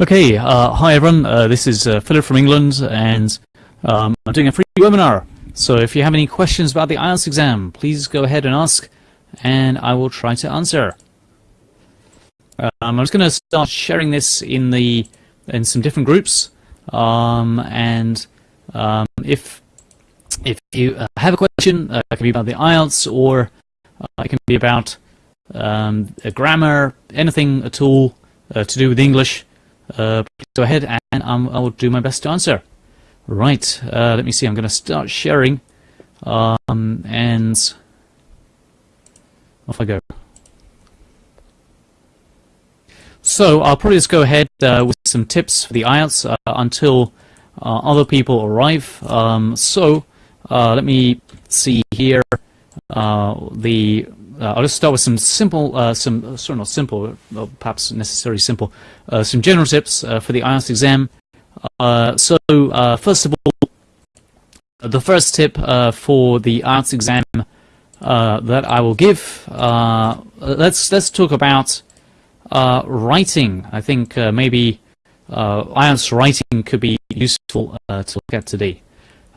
Okay, uh, hi everyone, uh, this is uh, Philip from England and um, I'm doing a free webinar. So if you have any questions about the IELTS exam, please go ahead and ask and I will try to answer. Um, I'm just going to start sharing this in the in some different groups um, and um, if if you uh, have a question, uh, it can be about the IELTS or uh, it can be about um, grammar, anything at all to do with English, uh, please go ahead and I will do my best to answer. Right, uh, let me see, I'm going to start sharing um, and off I go. So I'll probably just go ahead uh, with some tips for the IELTS uh, until uh, other people arrive. Um, so uh, let me see here the uh, I'll just start with some simple, uh, some uh, sorry, not simple, perhaps necessarily simple, uh, some general tips uh, for the IELTS exam. Uh, so first of all, the first tip for the IELTS exam that I will give, let's let's talk about writing. I think maybe IELTS writing could be useful to look at today.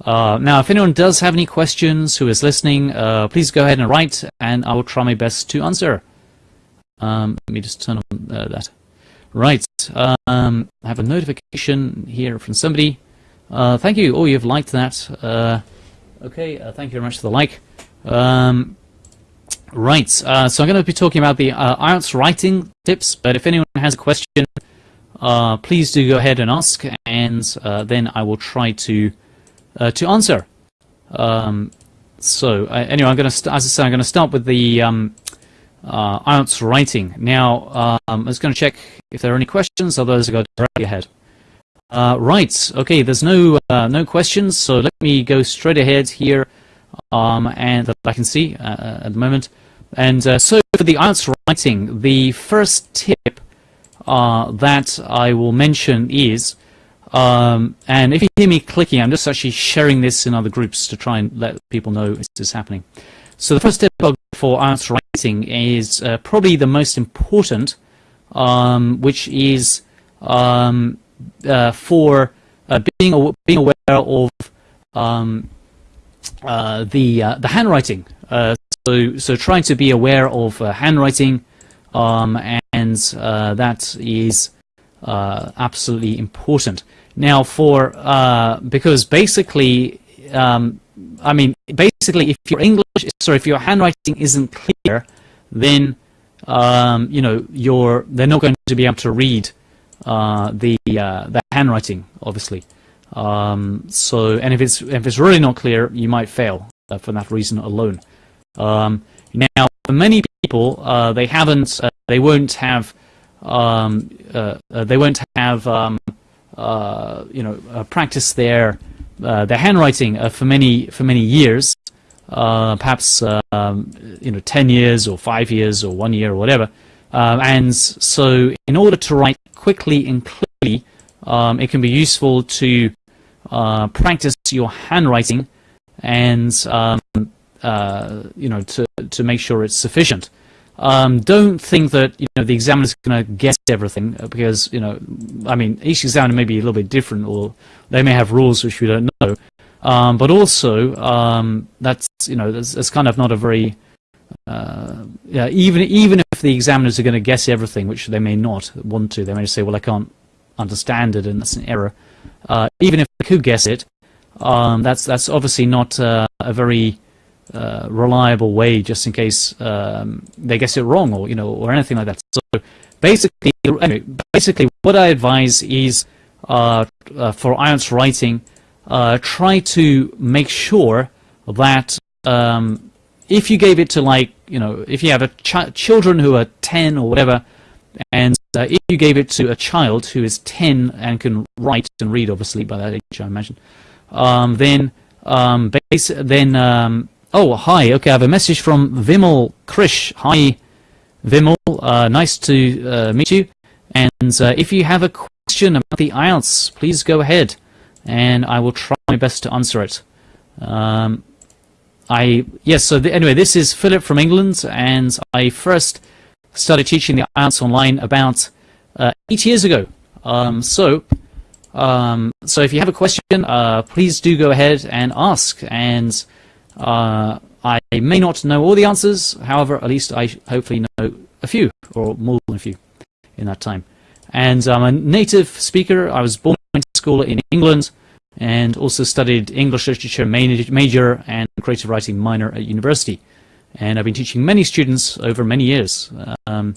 Uh, now, if anyone does have any questions who is listening, uh, please go ahead and write, and I will try my best to answer. Um, let me just turn on uh, that. Right, um, I have a notification here from somebody. Uh, thank you. Oh, you've liked that. Uh, okay, thank you very much for the like. Um, right, so I'm going to be talking about the IELTS writing tips, but if anyone has a question, please do go ahead and ask, and then I will try to uh, to answer. Um, so uh, anyway, I'm going to, as I say, I'm going to start with the um, uh, writing. Now, um, I'm just going to check if there are any questions. Otherwise, I'll go directly ahead. Uh, right. Okay. There's no uh, no questions. So let me go straight ahead here, um, and that I can see uh, at the moment. And so for the IELTS writing, the first tip that I will mention is um, and if you hear me clicking, I'm just actually sharing this in other groups to try and let people know this is happening. So the first step for IELTS writing is uh, probably the most important, um, which is um, uh, for uh, being being aware of um, uh, the uh, the handwriting. Uh, so so trying to be aware of handwriting, um, and that is absolutely important. Now, for uh, because basically, um, I mean, basically, if your English, sorry, if your handwriting isn't clear, then um, you know you're they're not going to be able to read uh, the uh, the handwriting, obviously. Um, so, and if it's if it's really not clear, you might fail uh, for that reason alone. Um, now, for many people, uh, they haven't, uh, they won't have, um, they won't have um, you know, uh, practice their uh, their handwriting for many for many years, perhaps um, you know, 10 years or five years or one year or whatever. Um, and so, in order to write quickly and clearly, um, it can be useful to practice your handwriting and um, you know to to make sure it's sufficient. Um, don't think that you know the examiner is going to guess everything uh, because you know, I mean, each examiner may be a little bit different, or they may have rules which we don't know. Um, but also, um, that's you know, that's, that's, kind of not a very uh, yeah. Even even if the examiners are going to guess everything, which they may not want to, they may say, well, I can't understand it, and that's an error. Uh, even if they could guess it, um, that's that's obviously not uh, a very uh, reliable way just in case um, they guess it wrong or you know or anything like that. So basically, anyway, basically what I advise is uh, uh, for IELTS writing, uh, try to make sure that um, if you gave it to like you know if you have a ch children who are 10 or whatever and uh, if you gave it to a child who is 10 and can write and read obviously by that age I imagine um, then um, then um, Oh, hi. Okay, I have a message from Vimal Krish. Hi, Vimal. Uh, nice to uh, meet you. And uh, if you have a question about the IELTS, please go ahead, and I will try my best to answer it. Um, I yes. So the, anyway, this is Philip from England, and I first started teaching the IELTS online about uh, eight years ago. Um, so, um, so if you have a question, uh, please do go ahead and ask. And uh, I may not know all the answers, however, at least I hopefully know a few, or more than a few, in that time. And I'm a native speaker. I was born in school in England and also studied English literature major and creative writing minor at university. And I've been teaching many students over many years. Um,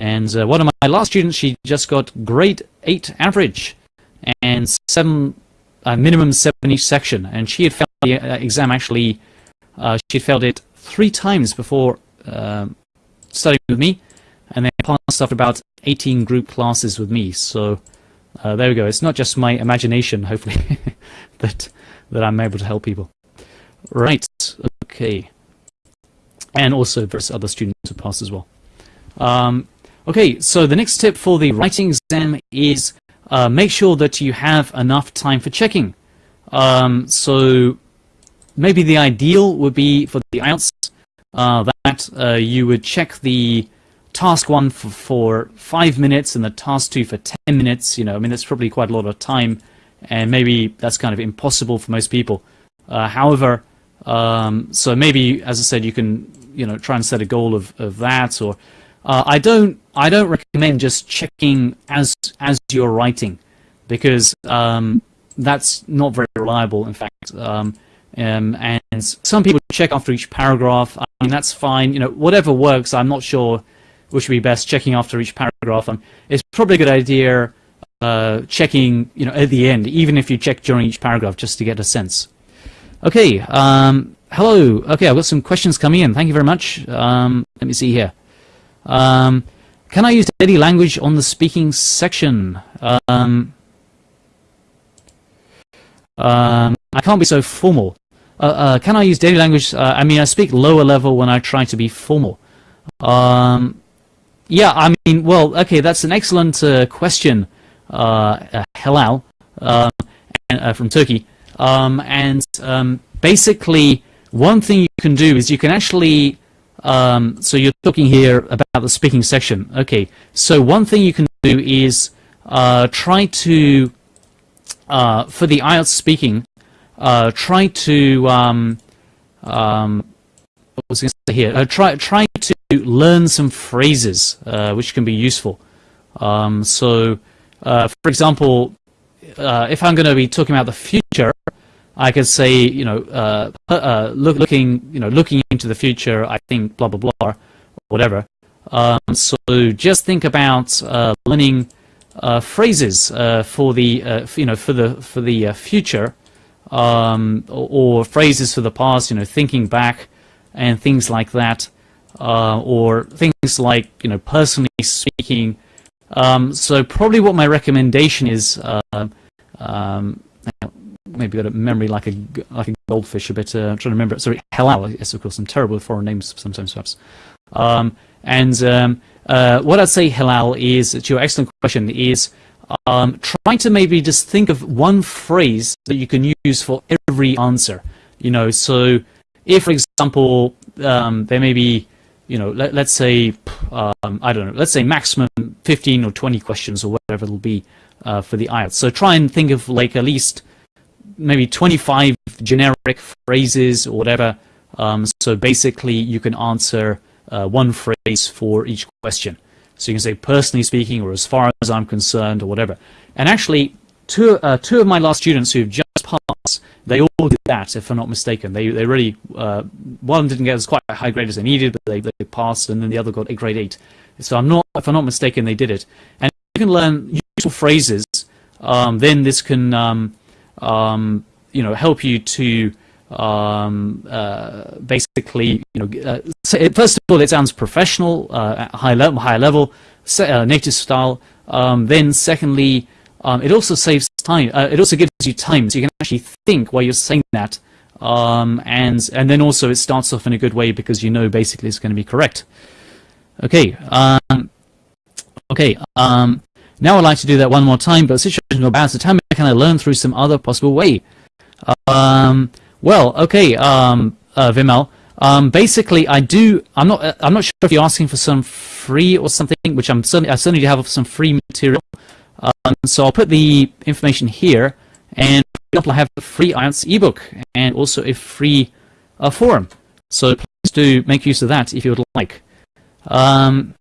and uh, one of my last students, she just got grade 8 average and seven uh, minimum 7 each section. And she had failed the uh, exam actually, uh, she had failed it three times before um, studying with me. And then passed after about 18 group classes with me. So uh, there we go. It's not just my imagination, hopefully, that that I'm able to help people. Right. Okay. And also there's other students who pass as well. Um, okay. So the next tip for the writing exam is uh, make sure that you have enough time for checking. Um, so maybe the ideal would be for the IELTS uh, that uh, you would check the task one for, for five minutes and the task two for 10 minutes, you know, I mean, that's probably quite a lot of time and maybe that's kind of impossible for most people. Uh, however, um, so maybe, as I said, you can, you know, try and set a goal of, of that or uh, I don't I don't recommend just checking as as you're writing because um, that's not very reliable in fact um, um, and some people check after each paragraph I mean that's fine you know whatever works I'm not sure which would be best checking after each paragraph. Um, it's probably a good idea uh, checking, you know, at the end, even if you check during each paragraph, just to get a sense. Okay, um, hello. Okay, I've got some questions coming in. Thank you very much. Um, let me see here. Um, can I use daily language on the speaking section? Um, um, I can't be so formal. Uh, uh, can I use daily language? Uh, I mean, I speak lower level when I try to be formal. Um, yeah, I mean, well, okay, that's an excellent uh, question, Helal, uh, uh, from Turkey. Um, and um, basically, one thing you can do is you can actually, um, so you're talking here about the speaking section. Okay, so one thing you can do is uh, try to, uh, for the IELTS speaking, uh, try to, um, um, what was I going to say here? Uh, try, try to learn some phrases uh, which can be useful. Um, so, uh, for example, if I'm going to be talking about the future, I could say, you know, uh, uh, look, looking, you know, looking into the future. I think blah blah blah, whatever. Um, so just think about uh, learning phrases for the, you know, for the for the future, um, or, or phrases for the past. You know, thinking back and things like that uh, or things like you know personally speaking. Um, so probably what my recommendation is, uh, um, maybe got a memory like a like a goldfish a bit. Uh, I'm trying to remember. Sorry, halal. Yes, of course. I'm terrible with foreign names sometimes, perhaps. Um, and um, uh, what I'd say, halal, is to your excellent question is um, try to maybe just think of one phrase that you can use for every answer. You know, so if, for example, um, there may be you know, let, us say, um, I don't know, let's say maximum 15 or 20 questions or whatever it'll be uh, for the IELTS. So try and think of like at least maybe 25 generic phrases or whatever. Um, so basically you can answer uh, one phrase for each question. So you can say personally speaking or as far as I'm concerned or whatever. And actually, two, uh, two of my last students who've just passed, they all did that, if I'm not mistaken. They they really uh, one didn't get as quite a high grade as they needed, but they, they passed, and then the other got a grade eight. So I'm not, if I'm not mistaken, they did it. And you can learn useful phrases. Um, then this can um, um, you know help you to um, uh, basically you know uh, first of all it sounds professional, uh, high level, high level, uh, native style. Um, then secondly um, it also saves time. Uh, it also gives you time, so you can actually think while you're saying that, um, and and then also it starts off in a good way because you know basically it's going to be correct. Okay. Um, okay. Now I'd like to do that one more time, but the situation go bad. So tell me, can I learn through some other possible way? Um, well, okay, um, uh, Vimal. Um, basically, I do. I'm not. Uh, I'm not sure if you're asking for some free or something, which I'm certainly. I certainly do have some free material Um, so I'll put the information here, and for example, I have a free IELTS ebook and also a free uh, forum. So please do make use of that if you would like. Um,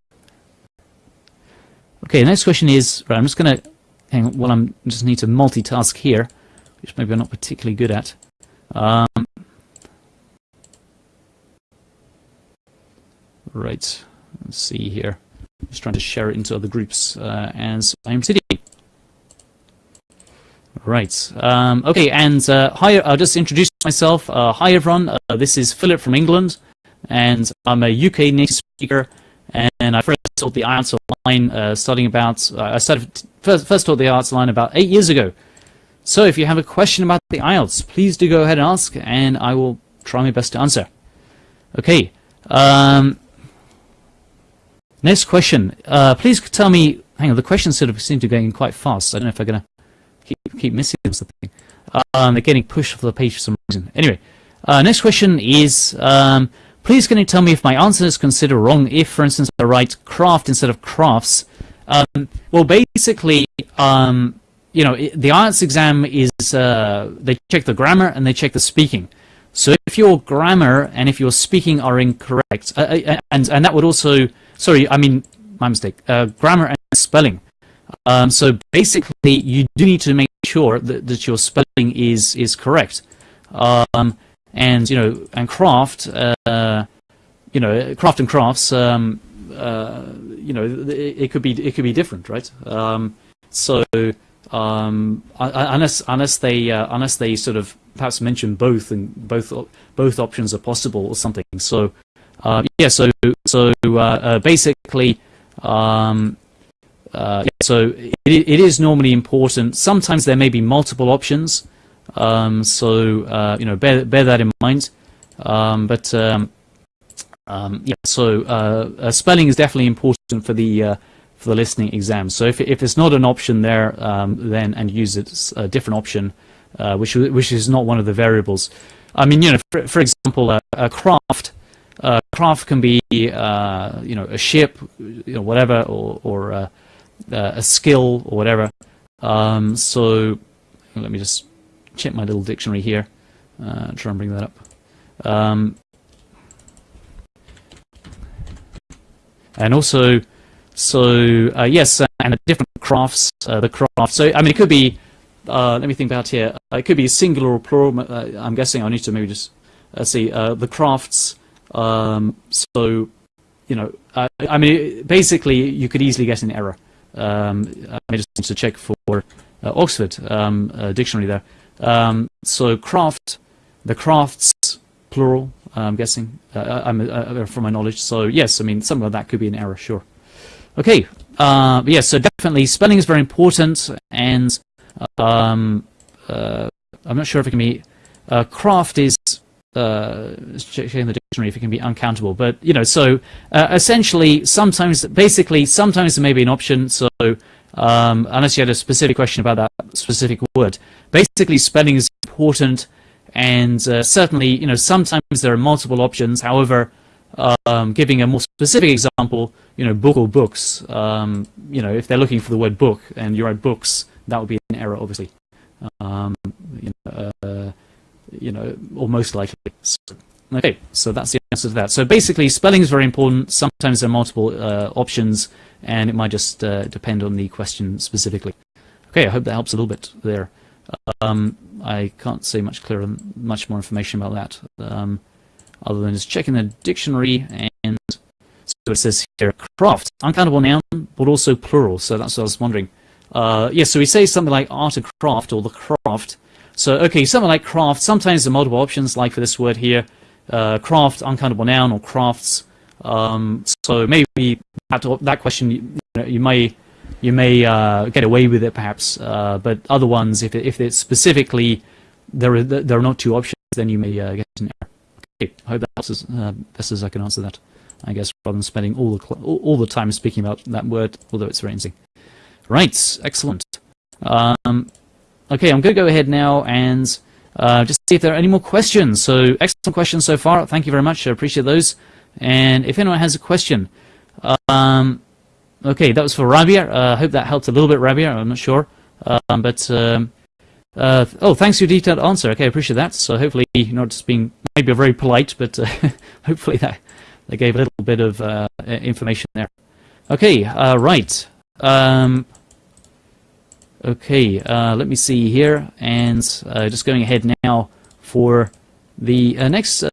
okay, the next question is, right, I'm just going to, hang on, well, I'm just need to multitask here, which maybe I'm not particularly good at. Um, right, let's see here. Just trying to share it into other groups uh, as I'm sitting. Right. Um, okay, and uh, hi, I'll just introduce myself. Uh, hi, everyone. Uh, this is Philip from England, and I'm a UK native speaker. And I first taught the IELTS online uh, starting about, uh, I started first, first taught the IELTS online about eight years ago. So if you have a question about the IELTS, please do go ahead and ask, and I will try my best to answer. Okay. Um, next question. Uh, please tell me, hang on, the questions sort of seem to be going quite fast. I don't know if I'm going to keep, keep missing something. Um, they're getting pushed off the page for some reason. Anyway, uh, next question is, um, please can you tell me if my answer is considered wrong if, for instance, I write craft instead of crafts? Um, well, basically, um, you know, the IELTS exam is, uh, they check the grammar and they check the speaking. So if your grammar and if your speaking are incorrect, uh, uh and, and that would also, sorry, I mean, my mistake, uh, grammar and spelling. Um, so basically, you do need to make sure that, that your spelling is is correct. Um, and you know, and craft, uh, you know, craft and crafts, um, uh, you know, it, it, could be it could be different, right? Um, so um, unless unless they uh, unless they sort of perhaps mention both and both both options are possible or something. So uh, yeah, so so uh, uh, basically. Um, uh, so it, it is normally important. Sometimes there may be multiple options, um, so uh, you know bear bear that in mind. Um, but um, um yeah, so uh, uh, spelling is definitely important for the uh, for the listening exam. So if if it's not an option there, um, then and use it a different option, uh, which which is not one of the variables. I mean, you know, for, for example, a craft. craft can be, you know, a ship, you know, whatever, or, or uh, a skill or whatever. Um, so let me just check my little dictionary here. Uh, try and bring that up. Um, and also, so uh, yes, and a different crafts. Uh, the craft. So I mean, it could be. Uh, let me think about here. Uh, it could be singular or plural. I'm guessing I need to maybe just see the crafts. Um, so you know, I mean, basically, you could easily get an error. Um, I just need to check for uh, Oxford um, uh, dictionary there. Um, so craft, the crafts, plural, I'm guessing, uh, I'm, uh, from my knowledge. So yes, I mean, some of that could be an error, sure. Okay, uh, yes, so definitely spelling is very important, and um, uh, I'm not sure if it can be, craft is uh, checking the dictionary if it can be uncountable. But you know, so uh, essentially, sometimes, basically, sometimes there may be an option. So um, unless you had a specific question about that specific word, basically, spelling is important, and uh, certainly, you know, sometimes there are multiple options. However, um, giving a more specific example, you know, book or books. Um, you know, if they're looking for the word book and you write books, that would be an error, obviously. Um, you know, uh, you know, or most likely. So, okay, so that's the answer to that. So basically, spelling is very important. Sometimes there are multiple uh, options, and it might just uh, depend on the question specifically. Okay, I hope that helps a little bit there. Um, I can't say much clearer, much more information about that, um, other than just checking the dictionary and so it says here, craft, uncountable noun, but also plural. So that's what I was wondering. Uh, yes, yeah, so we say something like art and craft or the craft, so, okay, something like craft, sometimes the multiple options, like for this word here, uh, craft, uncountable noun, or crafts. Um, so maybe that, that question, you, know, you may you may uh, get away with it perhaps, uh, but other ones, if, if it's specifically, there are, there are not two options, then you may uh, get an error. Okay, I hope that helps as uh, best as I can answer that, I guess, rather than spending all the, all, all the time speaking about that word, although it's very interesting. Right, excellent. Um, Okay, I'm going to go ahead now and uh, just see if there are any more questions. So excellent questions so far. Thank you very much. I appreciate those. And if anyone has a question, um, okay, that was for Rabia. I uh, hope that helped a little bit, Rabia. I'm not sure. Um, but, um, uh, oh, thanks for your detailed answer. Okay, I appreciate that. So hopefully not just being maybe very polite, but uh, hopefully that, that gave a little bit of uh, information there. Okay, uh, right. Um, okay, uh, let me see here. And just going ahead now for the next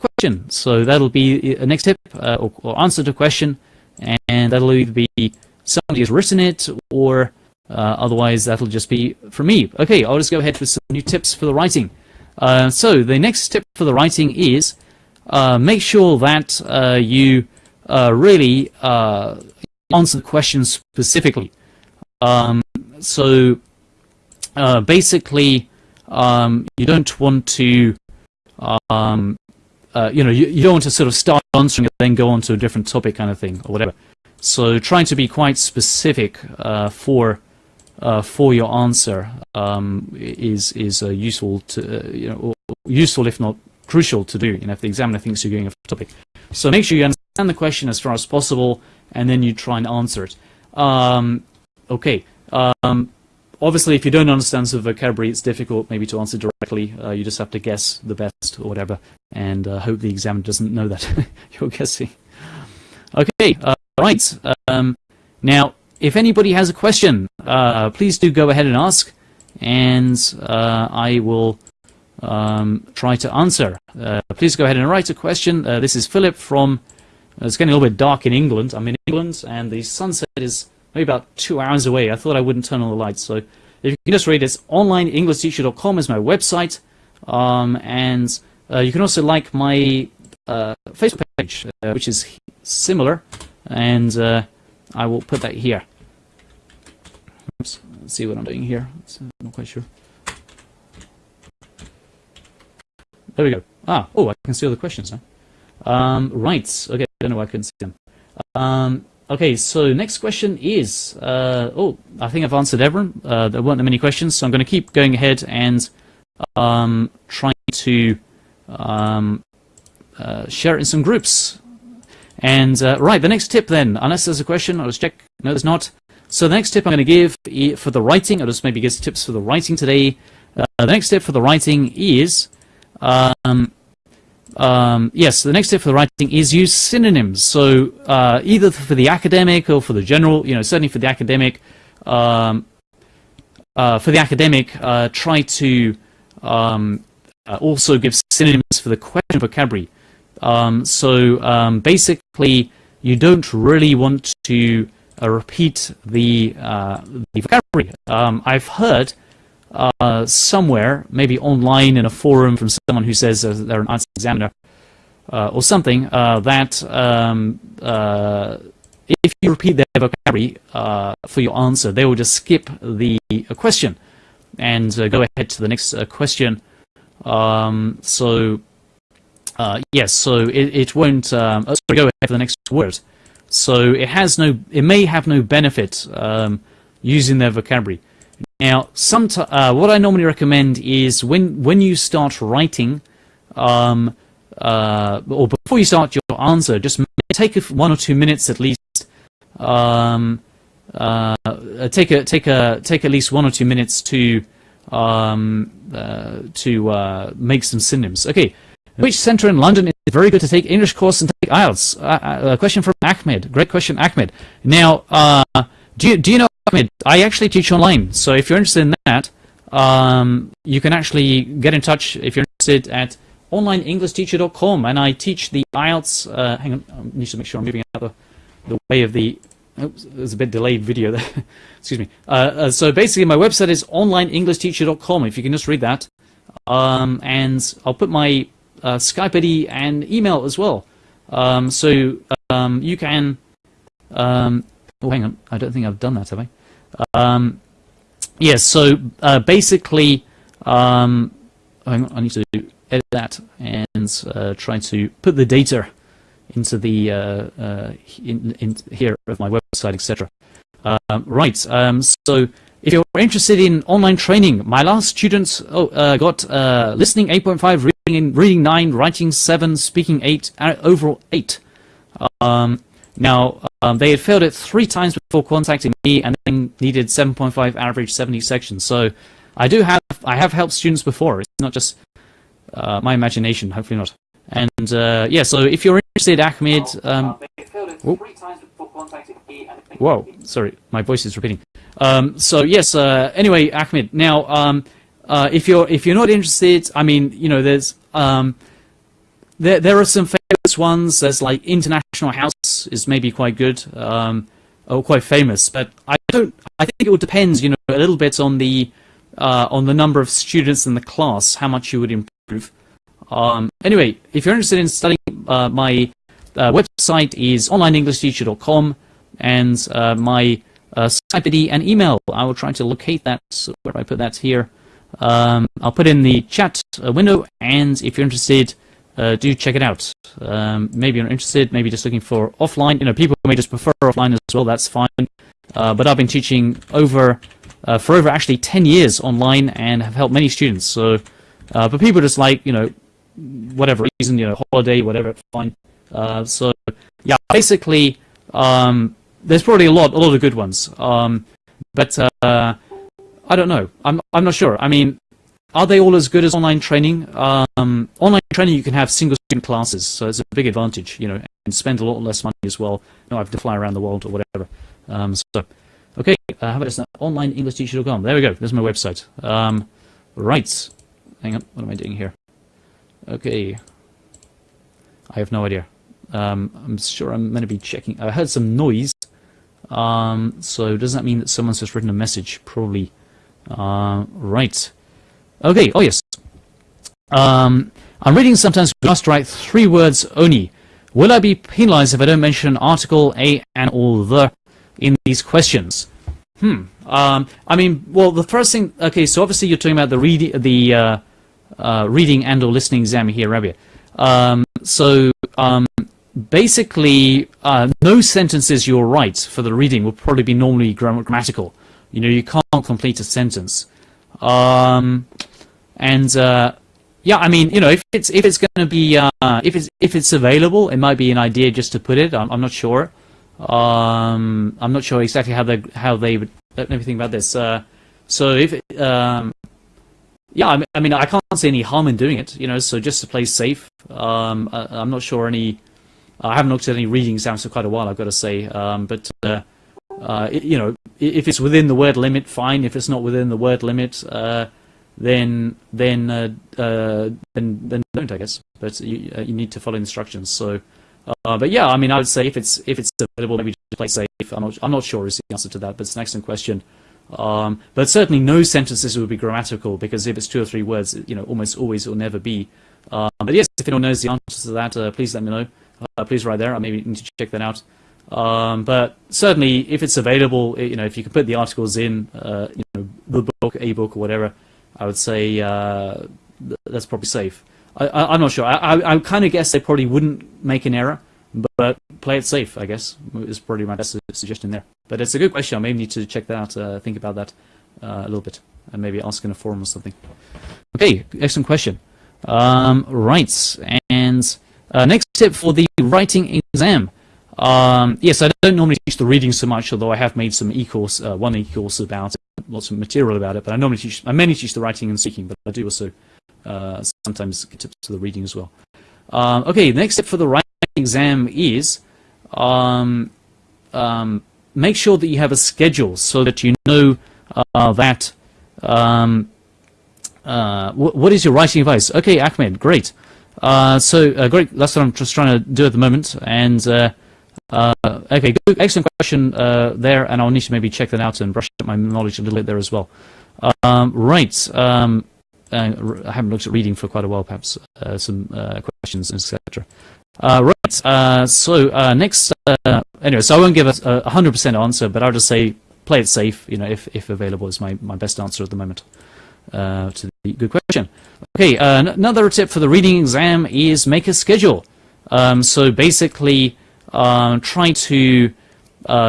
question. So that'll be a next tip or, or answer to question and that'll either be somebody has written it or uh, otherwise that'll just be from me. Okay, I'll just go ahead with some new tips for the writing. Uh, so the next tip for the writing is uh, make sure that uh, you uh, really uh, answer the question specifically. Um, so basically, um, you don't want to um, uh, you know, you, you, don't want to sort of start answering and then go on to a different topic kind of thing or whatever. So trying to be quite specific uh, for uh, for your answer um, is is uh, useful to uh, you know useful if not crucial to do. You know, if the examiner thinks you're going off topic. So make sure you understand the question as far as possible, and then you try and answer it. Um, okay. Um, obviously, if you don't understand the vocabulary, it's difficult maybe to answer directly. Uh, you just have to guess the best or whatever, and uh, hope the examiner doesn't know that you're guessing. Okay, uh, right. Um, now, if anybody has a question, uh, please do go ahead and ask, and uh, I will um, try to answer. Uh, please go ahead and write a question. this is Philip from. it's getting a little bit dark in England. I'm in England, and the sunset is maybe about two hours away. I thought I wouldn't turn on the lights. So if you can just read it, onlineenglishteacher.com is my website. Um, and uh, you can also like my uh, Facebook page, uh, which is similar. And uh, I will put that here. Oops, let's see what I'm doing here. I'm not quite sure. There we go. Ah, oh, I can see all the questions now. Um, right, okay, I don't know why I couldn't see them. Um, Okay, so next question is, uh, oh, I think I've answered everyone. Uh, there weren't that many questions, so I'm going to keep going ahead and um, trying to um, uh, share it in some groups. And uh, right, the next tip then, unless there's a question, I'll just check. No, there's not. So the next tip I'm going to give for the writing, I'll just maybe give tips for the writing today. Uh, the next tip for the writing is um, um, yes, the next step for the writing is use synonyms. So uh, either for the academic or for the general, you know, certainly for the academic, um, uh, for the academic, uh, try to um, uh, also give synonyms for the question vocabulary. Um, so um, basically, you don't really want to uh, repeat the, uh, the vocabulary. Um, I've heard uh, somewhere, maybe online in a forum from someone who says uh, they're an IELTS examiner uh, or something, uh, that um, uh, if you repeat their vocabulary for your answer, they will just skip the question and go ahead to the next question. Um, so, yes, so it, it won't, um, sorry, go ahead for the next word. So it has no, it may have no benefit um, using their vocabulary. Now, some uh, what I normally recommend is when when you start writing, um, uh, or before you start your answer, just take one or two minutes at least. Um, uh, take a take a take at least one or two minutes to um, uh, to uh, make some synonyms. Okay, which center in London is very good to take English course and take IELTS? Uh, a question from Ahmed. Great question, Ahmed. Now, do you do you know I actually teach online, so if you're interested in that, um, you can actually get in touch if you're interested at onlineenglishteacher.com, and I teach the IELTS. Uh, hang on, I need to make sure I'm moving out the, the way of the. Oops, there's a bit delayed video there. Excuse me. Uh, uh, so basically, my website is onlineenglishteacher.com. If you can just read that, um, and I'll put my uh, Skype ID and email as well. Um, so um, you can. Oh, hang on. I don't think I've done that, have I? Um, yes, so uh, basically, um, I need to edit that and uh, try to put the data into the uh, uh in, in, here of my website, etc. Um, right. Um, so if you're interested in online training, my last students oh, uh, got uh, listening 8.5, reading reading 9, writing 7, speaking 8, overall 8. Um, Now, um, they had failed it three times before contacting me and then needed 7.5 average 70 sections. So I do have, I have helped students before. It's not just uh, my imagination, hopefully not. And uh, yeah, so if you're interested, Ahmed. Um, whoa, sorry, my voice is repeating. Um, so yes, uh, anyway, Ahmed. Now, um, uh, if you're if you're not interested, I mean, you know, there's um, there there are some famous ones. There's like International House is maybe quite good, um, or quite famous. But I don't. I think it would depend, you know, a little bit on the uh, on the number of students in the class, how much you would improve. Um, anyway, if you're interested in studying, uh, my uh, website is onlineenglishteacher.com and uh, my uh, Skype ID and email. I will try to locate that. Where do I put that here? Um, I'll put in the chat uh, window, and if you're interested, uh, do check it out. Um, maybe you're interested, maybe just looking for offline. You know, people may just prefer offline as well. That's fine. but I've been teaching over for over actually 10 years online and have helped many students. So, but people just like you know whatever reason, you know, holiday, whatever, fine. Uh, so yeah, basically, um, there's probably a lot, a lot of good ones. Um, but uh, I don't know. I'm, I'm not sure. I mean, are they all as good as online training? Um, online training, you can have single student classes, so it's a big advantage, you know, and spend a lot less money as well. You know, I have to fly around the world or whatever. Um, so, okay, uh, how about this? OnlineEnglishTeacher.com. There we go. There's my website. Um, right. Hang on. What am I doing here? Okay. I have no idea. Um, I'm sure I'm going to be checking. I heard some noise. Um, so does that mean that someone's just written a message? Probably. Uh, right. Okay. Oh, yes. Um, I'm reading sometimes we must write three words only. Will I be penalized if I don't mention article, a, and or the in these questions? Hmm. Um, I mean, well, the first thing. Okay, so obviously you're talking about the read the uh, uh, reading and or listening exam here, Rabia. Um, so um, basically, uh, no sentences you're right for the reading will probably be normally grammatical. You know, you can't complete a sentence. Um, and uh, yeah, I mean, you know, if it's if it's going to be uh, if it's if it's available, it might be an idea just to put it. I'm, I'm not sure. Um, I'm not sure exactly how they how they would everything about this. Uh, so if um, yeah, I mean, I can't see any harm in doing it, you know, so just to play safe. Um, I, am not sure any, I haven't looked at any reading exams for quite a while, I've got to say, um, but, uh, uh, you know, if it's within the word limit, fine. If it's not within the word limit, uh, then then uh, uh, then then don't, I guess. But you uh, you need to follow instructions. So, but yeah, I mean, I would say if it's if it's available, maybe just play safe. I'm not I'm not sure is the answer to that, but it's an excellent question. Um, but certainly no sentences would be grammatical because if it's two or three words, you know, almost always will never be. Um, but yes, if anyone knows the answer to that, uh, please let me know. Uh, please write there. I maybe need to check that out. Um, but certainly, if it's available, you know, if you can put the articles in, uh, you know, the book, a book, or whatever, I would say uh, that's probably safe. I, am not sure. I, I, I kind of guess they probably wouldn't make an error, but play it safe, I guess, is probably my best suggestion there. But it's a good question. I may need to check that out, uh, think about that uh, a little bit, and maybe ask in a forum or something. Okay, excellent question. Um, right, and uh, next tip for the writing exam. Um, yes, I don't normally teach the reading so much, although I have made some e-course, uh, one e-course about it, lots of material about it. But I normally teach, I mainly teach the writing and speaking, but I do also uh, sometimes get tips to the reading as well. Um, okay, the next tip for the writing exam is um, um, make sure that you have a schedule so that you know uh, that um, uh, what is your writing advice? Okay, Ahmed, great. Uh, so uh, great. That's what I'm just trying to do at the moment. And uh, uh, okay, good, excellent question there. And I'll need to maybe check that out and brush up my knowledge a little bit there as well. Um, right. Um, I haven't looked at reading for quite a while. Perhaps some questions, etc. Uh, right, uh, so uh, next, uh, anyway, so I won't give a, a 100% answer, but I'll just say play it safe, you know, if, if available is my, my best answer at the moment uh, to the good question. Okay, uh, another tip for the reading exam is make a schedule. Um, so basically, um, try to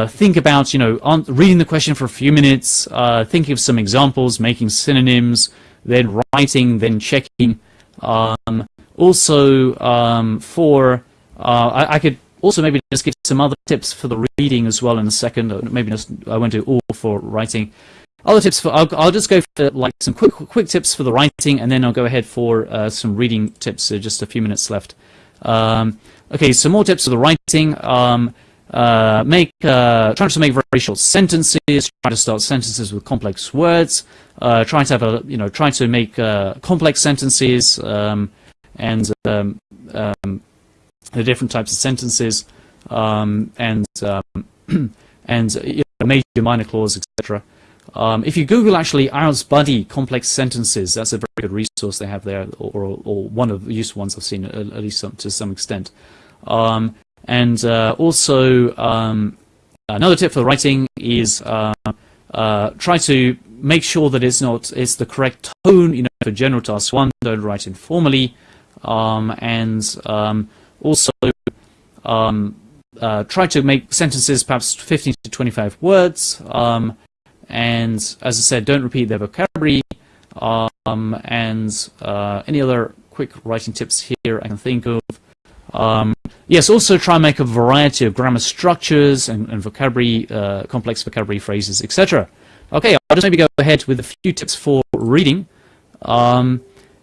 think about, you know, reading the question for a few minutes, thinking of some examples, making synonyms, then writing, then checking. Um, also, um, for uh, I, I, could also maybe just give some other tips for the reading as well in a second. Maybe just I won't do all for writing. Other tips for I'll, I'll just go for like some quick quick tips for the writing, and then I'll go ahead for uh, some reading tips. So just a few minutes left. Um, okay, some more tips for the writing. Um, uh, make uh, try to make very short sentences. Try to start sentences with complex words. Uh, try to have a you know try to make uh, complex sentences um, and um, um, the different types of sentences um, and um, and you know, major minor clause etc. Um, if you Google actually IELTS Buddy complex sentences, that's a very good resource they have there, or, or, one of the useful ones I've seen at, at least some, to some extent. Um, and uh, also um, another tip for writing is uh, uh, try to make sure that it's not it's the correct tone. You know, for general task one, don't write informally, um, and um, also um, uh, try to make sentences perhaps 15 to 25 words. And as I said, don't repeat their vocabulary. Um, and uh, any other quick writing tips here I can think of. Um, yes, also try and make a variety of grammar structures and, and vocabulary, uh, complex vocabulary phrases, etc. Okay, I'll just maybe go ahead with a few tips for reading. Um,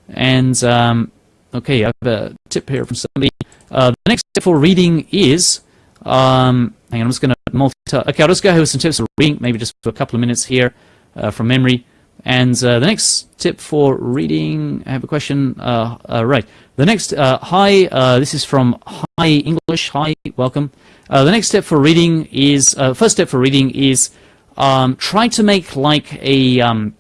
and um, okay, I have a tip here from somebody. Uh, the next tip for reading is um, hang on, I'm just going to multitask. Okay, I'll just go with some tips for reading, maybe just for a couple of minutes here uh, from memory. And uh, the next tip for reading, I have a question. Uh, uh right, the next, uh, hi, uh, this is from Hi English. Hi, welcome. the next step for reading is, first step for reading is um, try to make like a, um,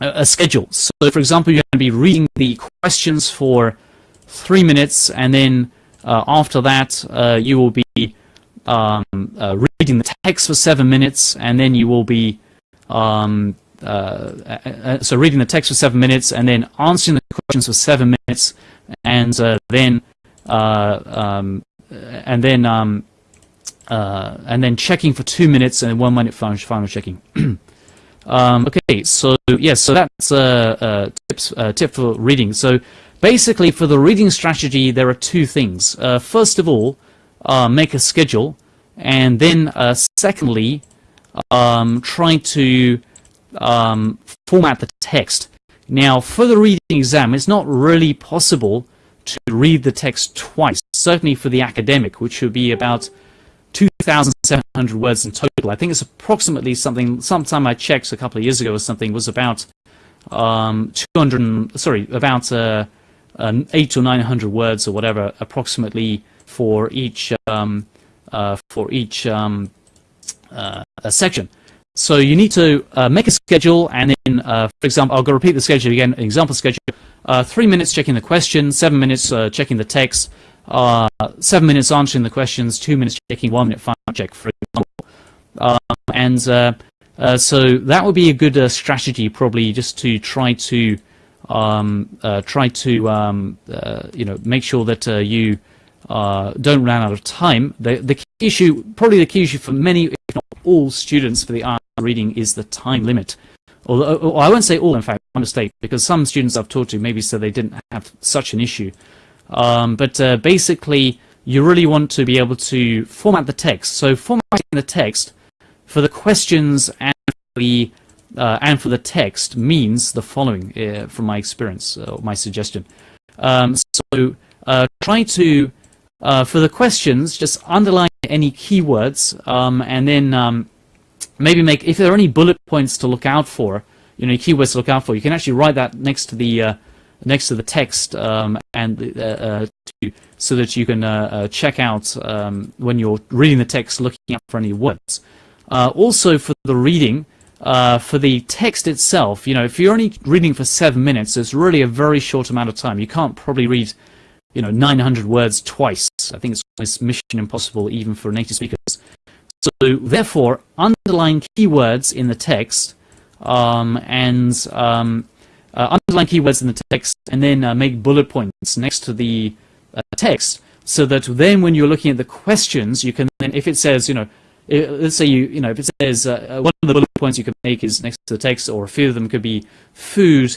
a schedule. So, for example, you're going to be reading the questions for three minutes, and then after that, you will be um, uh, reading the text for seven minutes, and then you will be um, uh, uh, so reading the text for seven minutes, and then answering the questions for seven minutes, and uh, then uh, um, and then um, and then checking for two minutes, and one minute final, final checking. Um, okay, so yes, so that's a, tips, tip for reading. So basically, for the reading strategy, there are two things. first of all, uh, make a schedule, and then uh, secondly, um, try to um, format the text. Now, for the reading exam, it's not really possible to read the text twice, certainly for the academic, which would be about 2,700 words in total. I think it's approximately something, sometime I checked a couple of years ago or something, was about um, 200, sorry, about uh, 8 or 900 words or whatever, approximately for each um, uh, for each um, uh, section. So you need to uh, make a schedule, and then, uh, for example, I'll go repeat the schedule again. Example schedule: uh, three minutes checking the question, seven minutes uh, checking the text, seven minutes answering the questions, two minutes checking, one minute final check, for example. and so that would be a good strategy, probably, just to try to um, try to um, you know make sure that you uh, don't run out of time. The, the issue, probably the key issue for many, if not all students for the art reading is the time limit. Although, I won't say all, in fact, I'm mistake, because some students I've talked to maybe said they didn't have such an issue. Um, but uh, basically, you really want to be able to format the text. So formatting the text for the questions and the uh, and for the text means the following, uh, from my experience, or my suggestion. Um, so uh, try to uh, for the questions, just underline any keywords um, and then um, maybe make, if there are any bullet points to look out for, you know, keywords to look out for, you can actually write that next to the uh, next to the text um, and uh, uh to, so that you can uh, uh, check out um, when you're reading the text, looking out for any words. also for the reading, for the text itself, you know, if you're only reading for seven minutes, it's really a very short amount of time. You can't probably read you know, 900 words twice. I think it's mission impossible even for native speakers. So therefore, underline keywords in the text um, and um, uh, underline keywords in the text and then uh, make bullet points next to the uh, text so that then when you're looking at the questions, you can then, if it says, you know, let's say you, you know, if it says uh, one of the bullet points you can make is next to the text or a few of them could be food,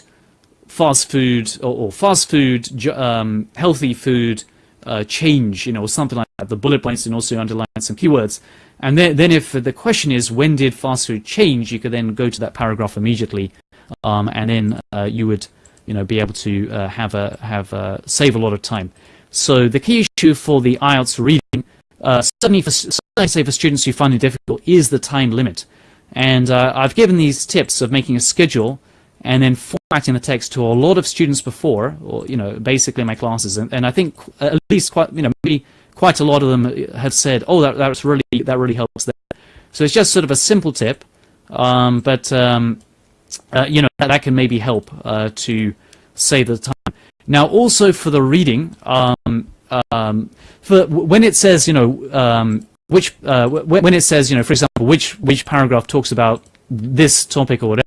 fast food or, or fast food, um, healthy food, uh, change, you know, something like that. The bullet points and also underline some keywords. And then, then if the question is when did fast food change, you could then go to that paragraph immediately, um, and then uh, you would, you know, be able to uh, have a have a, save a lot of time. So the key issue for the IELTS reading, uh, certainly for certainly say for students who find it difficult, is the time limit. And uh, I've given these tips of making a schedule and then formatting the text to a lot of students before, or you know, basically my classes, and, and I think at least quite, you know, maybe quite a lot of them have said, "Oh, that that's really that really helps." There. So it's just sort of a simple tip, um, but um, uh, you know that, that, can maybe help uh, to save the time. Now, also for the reading, um, um for when it says, you know, um, which uh, when it says, you know, for example, which which paragraph talks about this topic or whatever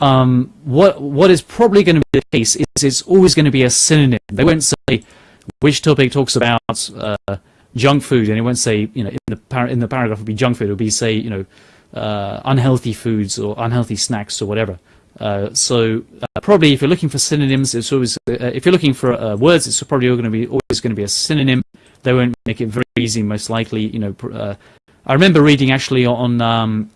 um, what what is probably going to be the case is it's always going to be a synonym. They won't say which topic talks about uh, junk food, and it won't say you know in the in the paragraph would be junk food. It would be say you know uh, unhealthy foods or unhealthy snacks or whatever. Uh, so uh, probably if you're looking for synonyms, it's always uh, if you're looking for uh, words, it's probably going to be always going to be a synonym. They won't make it very easy, most likely. You know, I remember reading actually on. Um,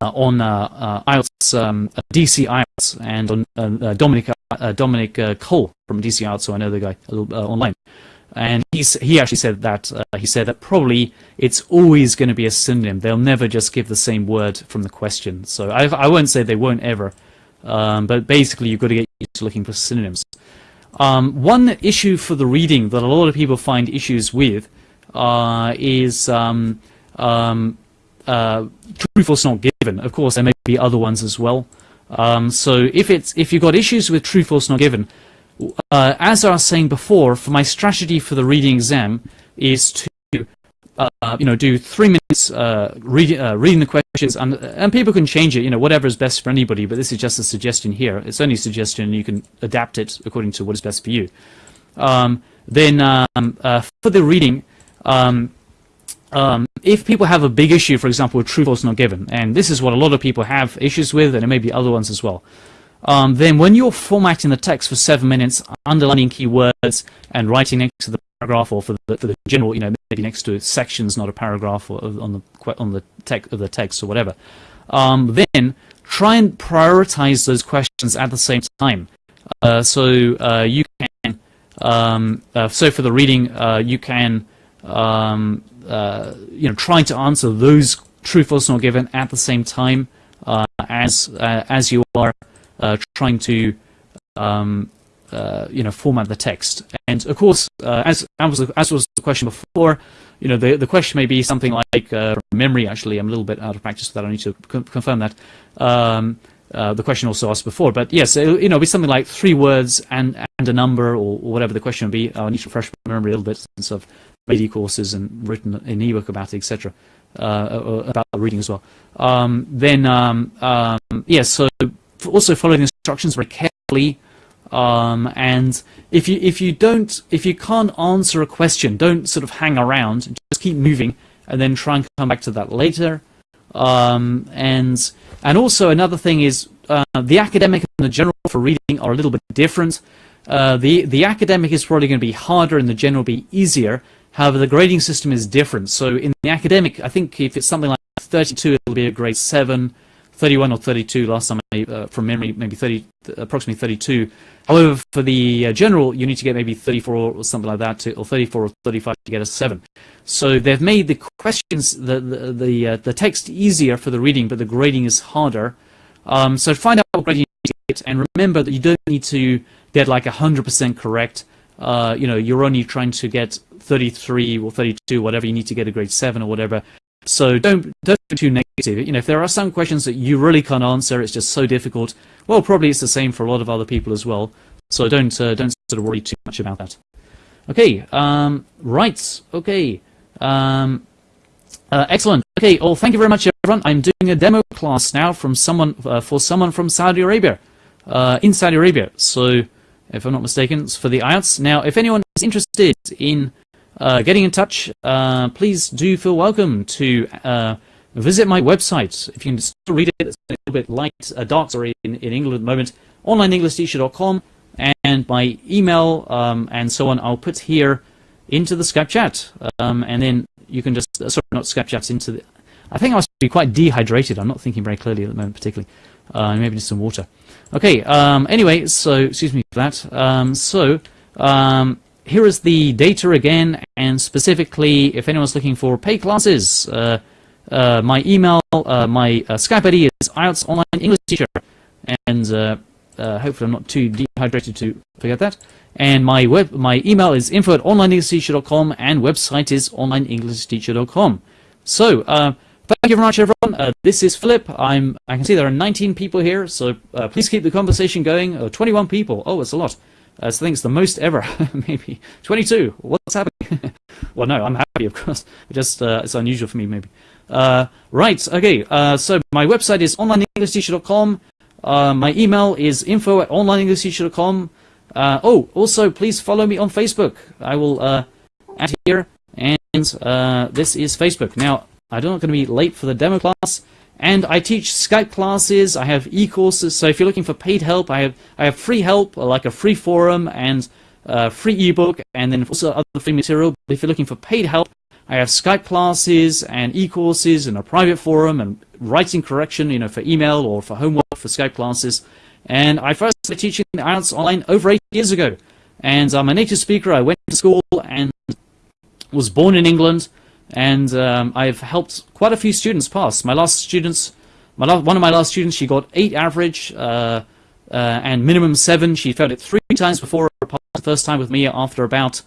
on uh, uh, IELTS, um, DC IELTS, and on Dominic Dominic Cole from DC IELTS, so I know the guy online and he's, he actually said that uh, he said that probably it's always going to be a synonym. They'll never just give the same word from the question. So I, I won't say they won't ever, um, but basically you've got to get used to looking for synonyms. Um, one issue for the reading that a lot of people find issues with uh, is um, um uh, true false not given. Of course, there may be other ones as well. Um, so if it's if you've got issues with true false not given, uh, as I was saying before, for my strategy for the reading exam is to uh, you know do three minutes uh, read, uh, reading the questions, and and people can change it. You know whatever is best for anybody, but this is just a suggestion here. It's only a suggestion. You can adapt it according to what is best for you. Um, then um, uh, for the reading. Um, um, if people have a big issue, for example, with true false not given, and this is what a lot of people have issues with, and there may be other ones as well, um, then when you're formatting the text for seven minutes, underlining keywords and writing next to the paragraph or for the, for the general, you know, maybe next to sections, not a paragraph, or on the on the text of the text or whatever, um, then try and prioritize those questions at the same time. Uh, so uh, you can, um, uh, so for the reading, uh, you can um, uh, you know, trying to answer those true false not given at the same time uh, as uh, as you are uh, trying to um, you know format the text. And of course, as as was, as was the question before, you know the the question may be something like memory. Actually, I'm a little bit out of practice with that. I need to confirm that. Um, uh, the question also asked before. But yes, it, you know, be something like three words and and a number or, or whatever the question would be. I need to refresh my memory a little bit since I've made courses and written an ebook about it, etc. Uh, uh, about reading as well. Um, then um, um, yeah, so also follow the instructions very carefully. Um, and if you if you don't if you can't answer a question, don't sort of hang around. Just keep moving, and then try and come back to that later. Um, and and also another thing is uh, the academic and the general for reading are a little bit different. Uh, the the academic is probably going to be harder, and the general will be easier. However, the grading system is different. So in the academic, I think if it's something like 32, it'll be a grade 7, 31 or 32 last time I, uh, from memory, maybe 30, approximately 32. However, for the uh, general, you need to get maybe 34 or something like that, to, or 34 or 35 to get a 7. So they've made the questions, the the the, uh, the text easier for the reading, but the grading is harder. Um, so find out what grading you get, and remember that you don't need to get like 100% correct. Uh, you know, you're only trying to get 33 or 32, whatever, you need to get a grade 7 or whatever. So don't don't be too negative. You know, if there are some questions that you really can't answer, it's just so difficult. Well, probably it's the same for a lot of other people as well. So don't uh, don't sort of worry too much about that. Okay, um, right. Okay, um, uh, excellent. Okay, well, thank you very much, everyone. I'm doing a demo class now from someone uh, for someone from Saudi Arabia, uh, in Saudi Arabia. So, if I'm not mistaken, it's for the IELTS. Now, if anyone is interested in uh, getting in touch, uh, please do feel welcome to uh, visit my website. If you can still read it, it's a little bit light, uh, dark, sorry, in, in England at the moment, onlineenglishteacher.com, and my email um, and so on, I'll put here into the Skype chat, um, and then you can just uh, sorry, not Skype chats into the. I think I must be quite dehydrated. I'm not thinking very clearly at the moment, particularly. Uh, maybe just some water. Okay. Um, anyway, so excuse me for that. Um, so um, here is the data again, and specifically, if anyone's looking for paid classes, uh, uh, my email, uh, my uh, Skype ID is IELTS Online English Teacher, and uh, uh, hopefully I'm not too dehydrated to forget that. And my web, my email is info at onlineenglishteacher.com, and website is onlineenglishteacher.com. So, Thank you very much, everyone. This is Philip. I'm. I can see there are 19 people here, so please keep the conversation going. Uh, 21 people. Oh, it's a lot. I think it's the most ever. maybe 22. What's happening? well, no, I'm happy, of course. Just uh, it's unusual for me, maybe. Uh, right. Okay. Uh, so my website is onlineenglishteacher.com. my email is info at onlineenglishteacher.com. oh, also, please follow me on Facebook. I will add here, and this is Facebook. Now. I'm not going to be late for the demo class. And I teach Skype classes, I have e-courses, so if you're looking for paid help, I have I have free help, like a free forum and a free ebook, and then also other free material. But if you're looking for paid help, I have Skype classes and e-courses and a private forum and writing correction, you know, for email or for homework for Skype classes. And I first started teaching IELTS online over eight years ago. And uh, I'm a native speaker, I went to school and was born in England, and um, I've helped quite a few students pass. My last students, my last, one of my last students, she got eight average uh, uh, and minimum seven. She failed it three times before the first time with me after about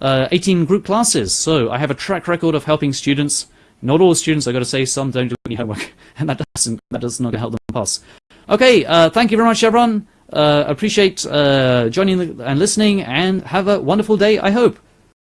uh, 18 group classes. So I have a track record of helping students. Not all students, I've got to say, some don't do any homework, and that doesn't that does not help them pass. Okay, uh, thank you very much, everyone. Uh, appreciate uh, joining and listening, and have a wonderful day. I hope.